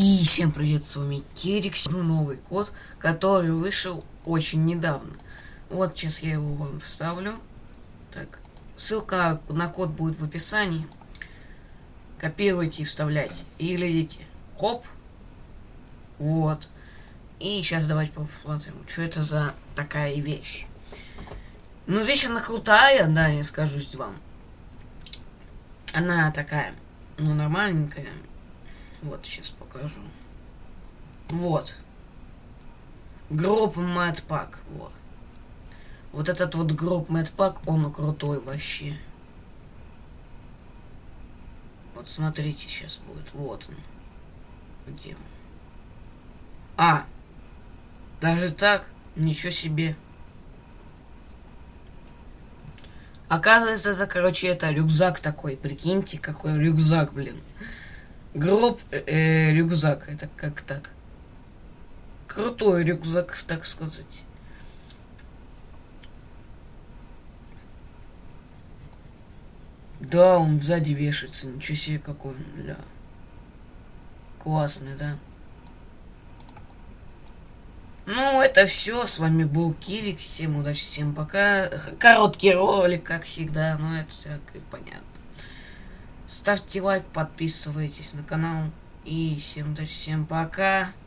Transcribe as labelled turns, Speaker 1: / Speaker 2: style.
Speaker 1: И всем привет, с вами Кирикс, новый код, который вышел очень недавно. Вот сейчас я его вам вставлю. Так, ссылка на код будет в описании. Копируйте и вставляйте. И глядите. Хоп. Вот. И сейчас давайте посмотрим, что это за такая вещь. Ну, вещь она крутая, да, я скажу вам. Она такая, ну, нормальненькая. Вот, сейчас покажу. Вот. Гроб Pack. Вот. Вот этот вот гроб Pack, он крутой вообще. Вот смотрите, сейчас будет. Вот он. Где он? А! Даже так? Ничего себе. Оказывается, это, короче, это рюкзак такой. Прикиньте, какой рюкзак, блин. Гроб, э, рюкзак. Это как так? Крутой рюкзак, так сказать. Да, он сзади вешается. Ничего себе, какой он, бля. Классный, да? Ну, это все. С вами был Кирик. Всем удачи, всем пока. Короткий ролик, как всегда. Но это все понятно. Ставьте лайк, подписывайтесь на канал. И всем удачи, всем пока.